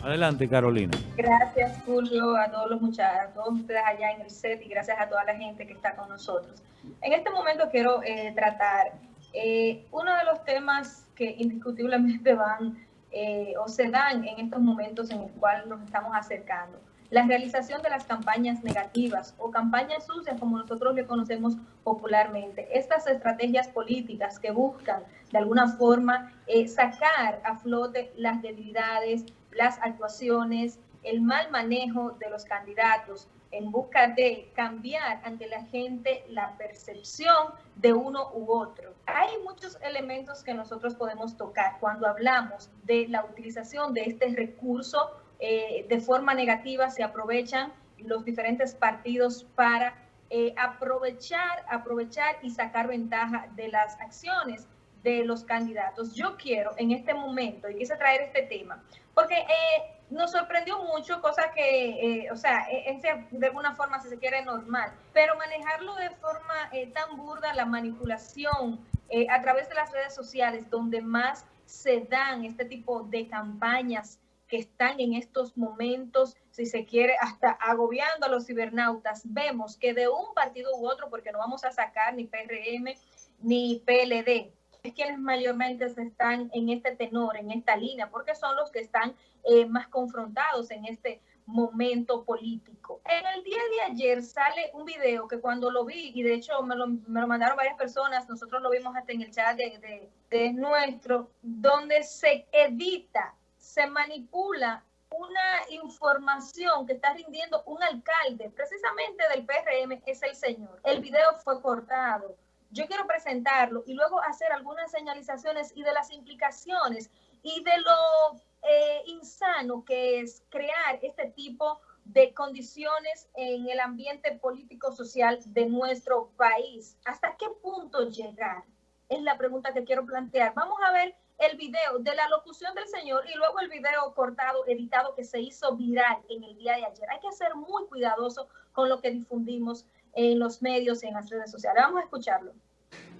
Adelante, Carolina. Gracias, Julio, a todos los muchachos, a todos ustedes allá en el set y gracias a toda la gente que está con nosotros. En este momento quiero eh, tratar eh, uno de los temas que indiscutiblemente van eh, o se dan en estos momentos en el cual nos estamos acercando. La realización de las campañas negativas o campañas sucias, como nosotros le conocemos popularmente. Estas estrategias políticas que buscan de alguna forma sacar a flote las debilidades, las actuaciones, el mal manejo de los candidatos en busca de cambiar ante la gente la percepción de uno u otro. Hay muchos elementos que nosotros podemos tocar cuando hablamos de la utilización de este recurso eh, de forma negativa, se aprovechan los diferentes partidos para eh, aprovechar, aprovechar y sacar ventaja de las acciones de los candidatos. Yo quiero en este momento, y quise traer este tema, porque eh, nos sorprendió mucho, cosa que, eh, o sea, es de alguna forma, si se quiere, normal, pero manejarlo de forma eh, tan burda, la manipulación a través de las redes sociales, donde más se dan este tipo de campañas que están en estos momentos, si se quiere, hasta agobiando a los cibernautas, vemos que de un partido u otro, porque no vamos a sacar ni PRM ni PLD, es quienes mayormente están en este tenor, en esta línea, porque son los que están eh, más confrontados en este momento político. En el día de ayer sale un video que cuando lo vi, y de hecho me lo, mandaron varias personas, nosotros lo vimos hasta en el chat de, de nuestro, donde se edita, se manipula una información que está rindiendo un alcalde, precisamente del PRM, es el señor. El video fue cortado yo quiero presentarlo y luego hacer algunas señalizaciones y de las implicaciones y de lo eh, insano que es crear este tipo de condiciones en el ambiente político-social de nuestro país. ¿Hasta qué punto llegar? Es la pregunta que quiero plantear. Vamos a ver el video de la locución del señor y luego el video cortado, editado, que se hizo viral en el día de ayer. Hay que ser muy cuidadoso con lo que difundimos en los medios y en las redes sociales. Vamos a escucharlo.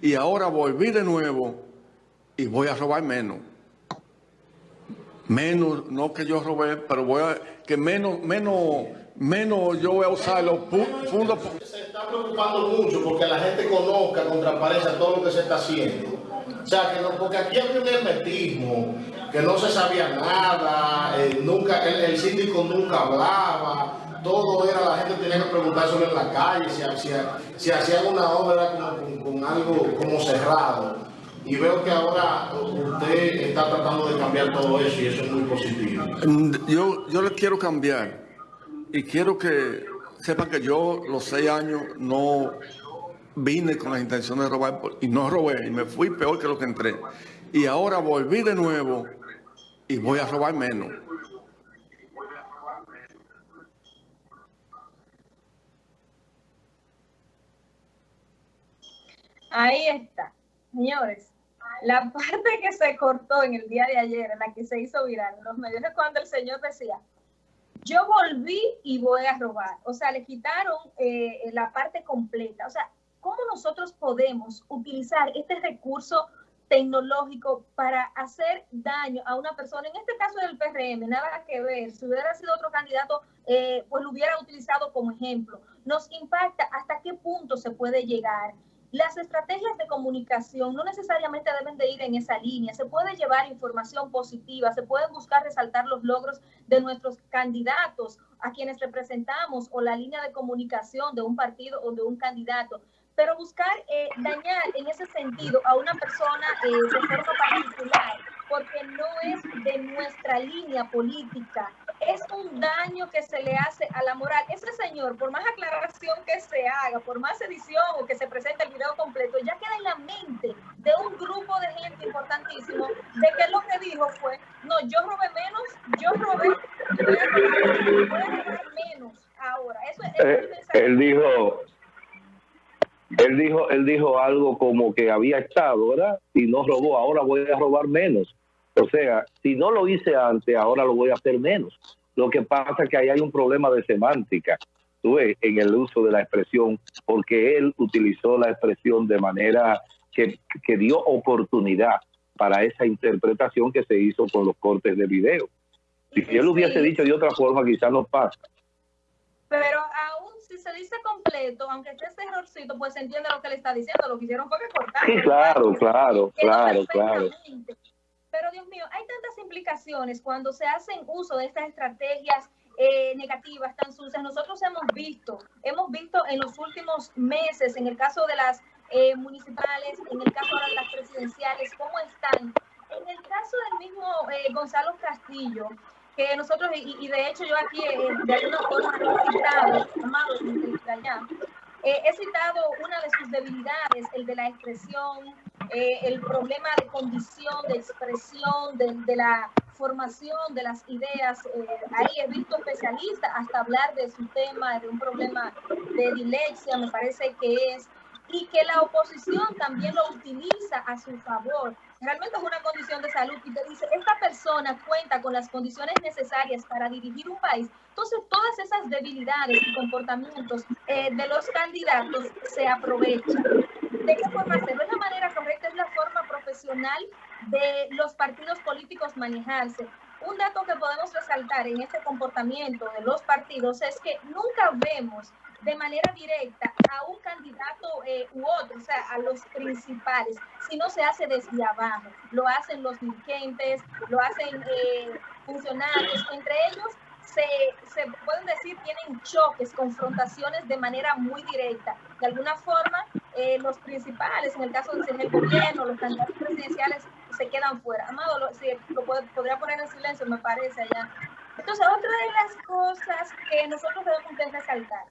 Y ahora volví de nuevo y voy a robar menos. Menos, no que yo robé, pero voy a, que menos, menos, menos yo voy a usar los fondos. Se está preocupando mucho porque la gente conozca con transparencia todo lo que se está haciendo. O sea, que no, porque aquí había un hermetismo, que no se sabía nada, eh, nunca, el, el síndico nunca hablaba todo era, la gente tenía que preguntar sobre la calle, si, si, hacían una obra con, algo como cerrado. Y veo que ahora usted está tratando de cambiar todo eso y eso es muy positivo. Mm, yo, yo le quiero cambiar y quiero que sepan que yo los seis años no vine con la intención de robar y no robé y me fui peor que lo que entré. Y ahora volví de nuevo y voy a robar menos. Ahí está. Señores, la parte que se cortó en el día de ayer, en la que se hizo viral en los medios, cuando el señor decía, yo volví y voy a robar. O sea, le quitaron eh, la parte completa. O sea, ¿cómo nosotros podemos utilizar este recurso tecnológico para hacer daño a una persona, en este caso del PRM, nada que ver, si hubiera sido otro candidato, eh, pues lo hubiera utilizado como ejemplo. Nos impacta hasta qué punto se puede llegar las estrategias de comunicación no necesariamente deben de ir en esa línea. Se puede llevar información positiva, se pueden buscar resaltar los logros de nuestros candidatos a quienes representamos o la línea de comunicación de un partido o de un candidato. Pero buscar eh, dañar en ese sentido a una persona eh, de forma particular porque no es de nuestra línea política, es un daño que se le hace a la moral. Ese señor, por más aclaración que se haga, por más edición o que se presente el video completo, ya queda en la mente de un grupo de gente importantísimo de que lo que dijo fue, no, yo robé menos, yo robé, voy a robar, menos ahora. Eso es, eh, él dijo, él dijo, él dijo algo como que había estado, ¿verdad? Y no robó, ahora voy a robar menos. O sea, si no lo hice antes, ahora lo voy a hacer menos. Lo que pasa es que ahí hay un problema de semántica, tú ves, en el uso de la expresión, porque él utilizó la expresión de manera que, que dio oportunidad para esa interpretación que se hizo con los cortes de video. Si él hubiese dicho de otra forma, quizás no pasa. Pero aún si se dice completo, aunque esté ese errorcito, pues se entiende lo que le está diciendo. Lo que hicieron fue que cortaron. Sí, claro, claro, claro, claro. Pero Dios mío, hay tantas implicaciones cuando se hacen uso de estas estrategias eh, negativas, tan sucias. Nosotros hemos visto, hemos visto en los últimos meses, en el caso de las eh, municipales, en el caso ahora de las presidenciales, cómo están. En el caso del mismo eh, Gonzalo Castillo, que nosotros, y, de hecho yo aquí de alguna forma he citado, amado, allá, he citado una de sus debilidades, el de la expresión, el problema de condición, de expresión, de, de la formación de las ideas. Eh, ahí he visto especialistas hasta hablar de su tema, de un problema de dilexia, me parece que es, y que la oposición también lo utiliza a su favor. Realmente es una condición de salud y te dice, esta persona cuenta con las condiciones necesarias para dirigir un país. Entonces, todas esas debilidades y comportamientos eh, de los candidatos se aprovechan. ¿De qué forma hacerlo? Es la manera correcta, es la forma de los partidos políticos manejarse. Un dato que podemos resaltar en este comportamiento de los partidos es que nunca vemos de manera directa a un candidato eh, u otro, o sea, a los principales, sino se hace desde abajo. Lo hacen los dirigentes, lo hacen eh, funcionarios, entre ellos se, se, pueden decir tienen choques, confrontaciones de manera muy directa. De alguna forma, eh, los principales, en el caso del gobierno, los candidatos presidenciales, se quedan fuera. Amado, lo, lo podría poner en silencio, me parece allá. Entonces, otra de las cosas que nosotros debemos resaltar,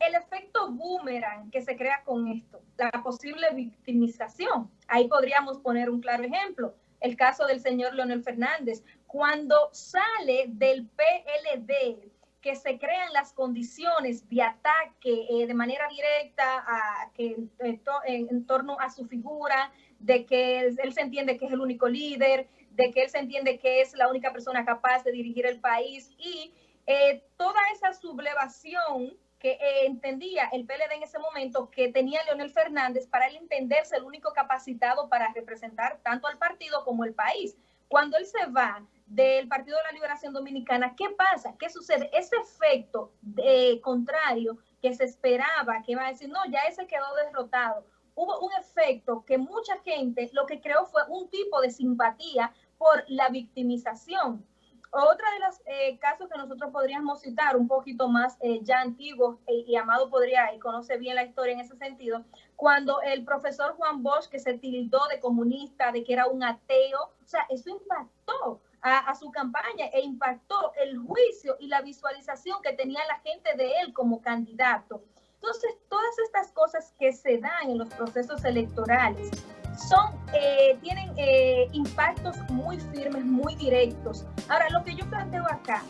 el efecto boomerang que se crea con esto, la posible victimización. Ahí podríamos poner un claro ejemplo, el caso del señor Leonel Fernández. Cuando sale del PLD, que se crean las condiciones de ataque eh, de manera directa a, que, en torno a su figura, de que él se entiende que es el único líder, de que él se entiende que es la única persona capaz de dirigir el país y eh, toda esa sublevación que eh, entendía el PLD en ese momento que tenía Leonel Fernández para él entenderse el único capacitado para representar tanto al partido como el país. Cuando él se va del Partido de la Liberación Dominicana, ¿qué pasa? ¿Qué sucede? Ese efecto de, contrario que se esperaba, que iba a decir, no, ya ese quedó derrotado hubo un efecto que mucha gente lo que creó fue un tipo de simpatía por la victimización. Otra de los eh, casos que nosotros podríamos citar, un poquito más eh, ya antiguos, eh, y Amado podría y conoce bien la historia en ese sentido, cuando el profesor Juan Bosch, que se tildó de comunista, de que era un ateo, o sea, eso impactó a, a, su campaña e impactó el juicio y la visualización que tenía la gente de él como candidato. Entonces, todas estas cosas que se dan en los procesos electorales son, eh, tienen eh, impactos muy firmes, muy directos. Ahora, lo que yo planteo acá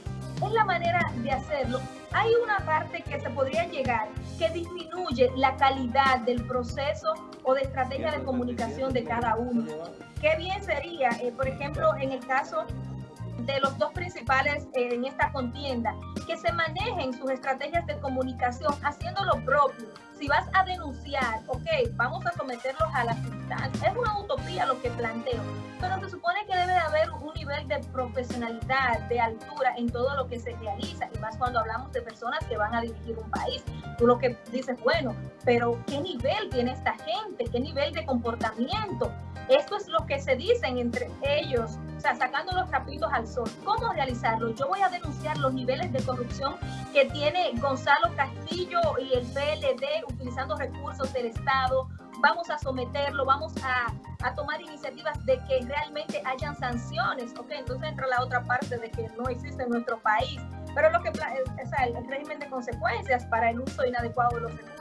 es la manera de hacerlo. Hay una parte que se podría llegar que disminuye la calidad del proceso o de estrategia de comunicación de cada uno. Qué bien sería, eh, por ejemplo, en el caso de los dos principales eh, en esta contienda, que se manejen sus estrategias de comunicación haciendo lo propio. Si vas a denunciar, ok, vamos a someterlos a las instancias. Es una utopía lo que planteo, pero se supone que debe de haber un nivel de profesionalidad, de altura en todo lo que se realiza, y más cuando hablamos de personas que van a dirigir un país. Tú lo que dices, bueno, pero ¿qué nivel tiene esta gente? ¿Qué nivel de comportamiento? Esto es lo que se dicen entre ellos, o sea, sacando los trapitos al sol. ¿Cómo realizarlo? Yo voy a denunciar los niveles de corrupción que tiene Gonzalo Castillo y el PLD utilizando recursos del Estado. Vamos a someterlo, vamos a, a tomar iniciativas de que realmente hayan sanciones. Ok, entonces entra la otra parte de que no existe en nuestro país. Pero lo que es el régimen de consecuencias para el uso inadecuado de los recursos.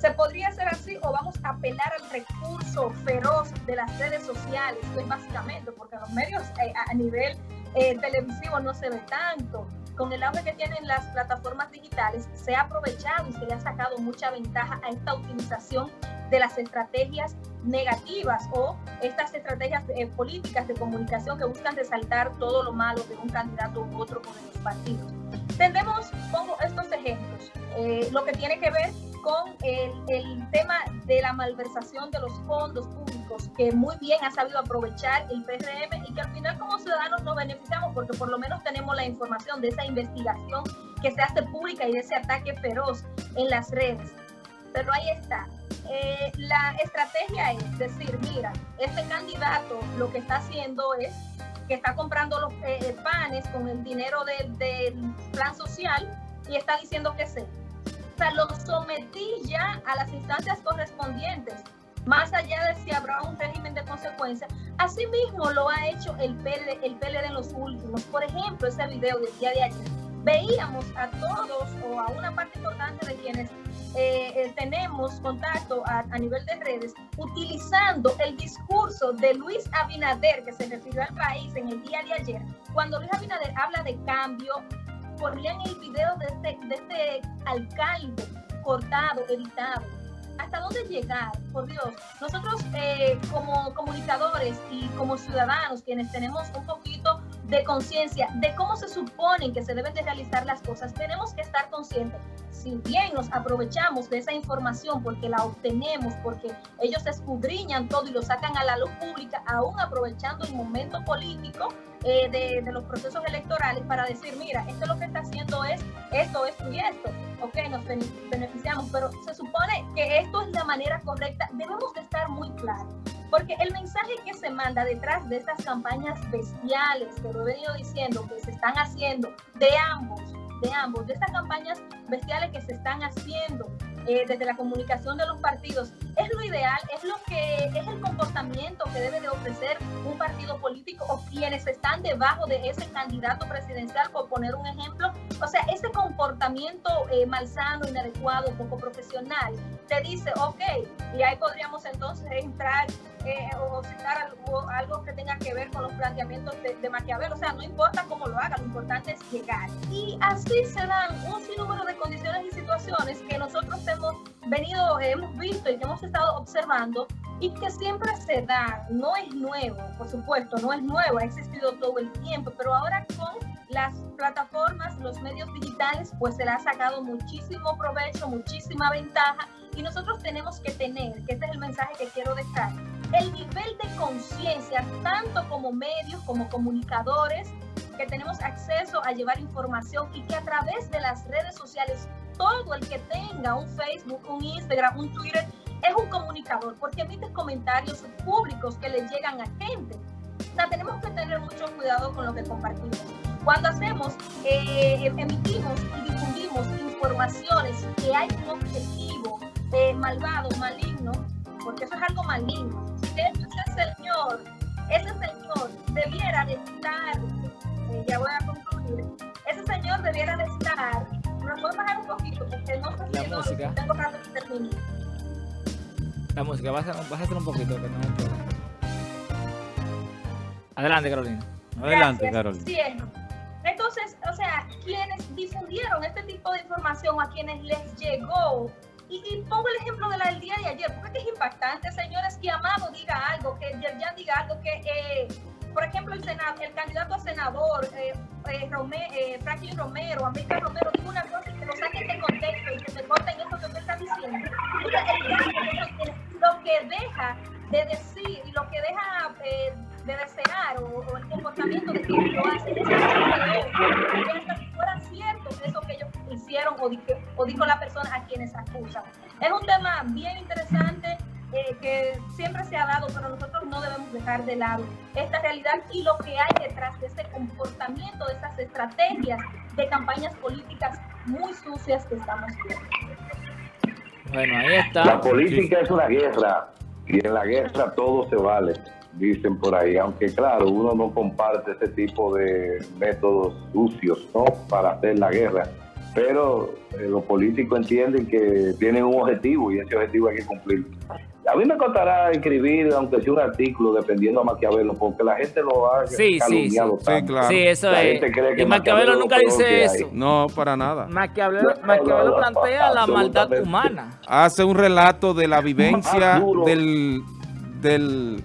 ¿Se podría hacer así o vamos a apelar al recurso feroz de las redes sociales? Pues básicamente, porque los medios eh, a nivel eh, televisivo no se ve tanto. Con el auge que tienen las plataformas digitales, se ha aprovechado y se le ha sacado mucha ventaja a esta utilización de las estrategias negativas o estas estrategias eh, políticas de comunicación que buscan resaltar todo lo malo de un candidato u otro con los partidos. Tendemos, pongo estos ejemplos, eh, lo que tiene que ver con el, tema de la malversación de los fondos públicos que muy bien ha sabido aprovechar el PRM y que al final como ciudadanos nos beneficiamos porque por lo menos tenemos la información de esa investigación que se hace pública y de ese ataque feroz en las redes. Pero ahí está. Eh, la estrategia es decir, mira, este candidato lo que está haciendo es que está comprando los eh, panes con el dinero del plan social y está diciendo que sí sea, lo sometí ya a las instancias correspondientes, más allá de si habrá un régimen de consecuencias. Asimismo lo ha hecho el PLD, el PLD en los últimos. Por ejemplo, ese video del día de ayer. Veíamos a todos o a una parte importante de quienes eh, eh, tenemos contacto a, a, nivel de redes utilizando el discurso de Luis Abinader que se refirió al país en el día de ayer, cuando Luis Abinader habla de cambio, ponían el video de este, de este alcalde cortado, editado. ¿Hasta dónde llegar? Por Dios, nosotros eh, como comunicadores y como ciudadanos, quienes tenemos un poquito de conciencia de cómo se supone que se deben de realizar las cosas, tenemos que estar conscientes. Si bien nos aprovechamos de esa información porque la obtenemos, porque ellos escudriñan todo y lo sacan a la luz pública, aún aprovechando el momento político, eh, de, los procesos electorales para decir, mira, esto lo que está haciendo es esto, esto y esto. Ok, nos beneficiamos, pero se supone que esto es la manera correcta. Debemos de estar muy claros. Porque el mensaje que se manda detrás de estas campañas bestiales, que lo he venido diciendo, que se están haciendo de ambos, de ambos, de estas campañas bestiales que se están haciendo eh, desde la comunicación de los partidos, es lo ideal, es lo que es el comportamiento que debe de ofrecer un partido político o quienes están debajo de ese candidato presidencial, por poner un ejemplo. O sea, ese comportamiento eh, malsano, inadecuado, poco profesional, te dice, ok, y ahí podríamos entonces entrar eh, o citar algo, que tenga que ver con los planteamientos de, de Maquiavel. O sea, no importa cómo lo haga, lo importante es llegar. Y así se dan un sinnúmero de condiciones y situaciones que nosotros hemos venido, hemos visto y que hemos estado observando y que siempre se dan. No es nuevo, por supuesto, no es nuevo, ha existido todo el tiempo, pero ahora con las plataformas, los medios digitales, pues se le ha sacado muchísimo provecho, muchísima ventaja y nosotros tenemos que tener, que este es el mensaje que quiero dejar, el nivel de conciencia, tanto como medios, como comunicadores, que tenemos acceso a llevar información y que a través de las redes sociales, todo el que tenga un Facebook, un Instagram, un Twitter, es un comunicador, porque emite comentarios públicos que le llegan a gente. O sea, tenemos que tener mucho cuidado con lo que compartimos. Cuando hacemos, eh, emitimos y difundimos informaciones que hay un objetivo eh, malvado, maligno, porque eso es algo maligno. Ese señor, ese señor debiera de estar, eh, ya voy a concluir, ese señor debiera de estar, bajar un poquito porque no sé la si música. no, que termine. La música, vas a, vas a hacer un poquito, que no hay problema. Adelante, Carolina. Adelante, Gracias. Carolina. Entonces, o sea, quienes difundieron este tipo de información, a quienes les llegó, y, y pongo el ejemplo de la del día de ayer, porque es impactante, señores, que Amado diga algo, que Yerjan diga algo, que, eh, por ejemplo, el, senado, el candidato a senador, eh, eh, Rome, eh, Franklin Romero, América Romero, diga una cosa que lo saquen de contexto y que se corten eso que usted está diciendo. Lo que deja de decir y lo que deja eh, de desear o, el comportamiento de quienes lo hacen es que fuera cierto eso que ellos hicieron o, dijo, o dijo la persona a quienes acusan. Es un tema bien interesante eh, que siempre se ha dado, pero nosotros no debemos dejar de lado esta realidad y lo que hay detrás de ese comportamiento, de esas estrategias de campañas políticas muy sucias que estamos viendo. Bueno, ahí está. La política es una guerra y en la guerra todo se vale, dicen por ahí, aunque claro, uno no comparte ese tipo de métodos sucios ¿no? para hacer la guerra, pero eh, los políticos entienden que tienen un objetivo y ese objetivo hay que cumplirlo. A mí me costará escribir, aunque sea un artículo, dependiendo a Maquiavelo, porque la gente lo ha Sí, sí, calumniado sí. Sí, tanto. claro. Sí, eso La es. gente cree que Y Maquiavelo Maquiavelo nunca dice eso. No, para nada. Maquiavelo, No, Maquiavelo plantea la maldad humana. Hace un relato de la vivencia del, del,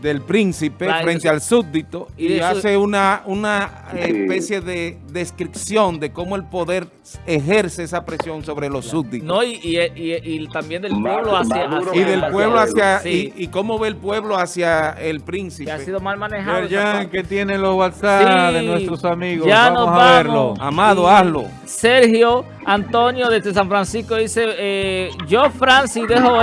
del príncipe Claro, frente eso- al súbdito y y, de eso- hace una, una Sí. especie de descripción de cómo el poder ejerce esa presión sobre los súbditos. No, y, y, y- y también del pueblo hacia, hacia- y del pueblo hacia Sí. y, y cómo ve el pueblo hacia el que príncipe. ha sido mal manejado. Yerjan, que tiene los WhatsApp Sí, de nuestros amigos. ya vamos nos a vamos. verlo. Amado, Y hazlo. Sergio Antonio desde San Francisco dice, eh, yo Francis dejo eso.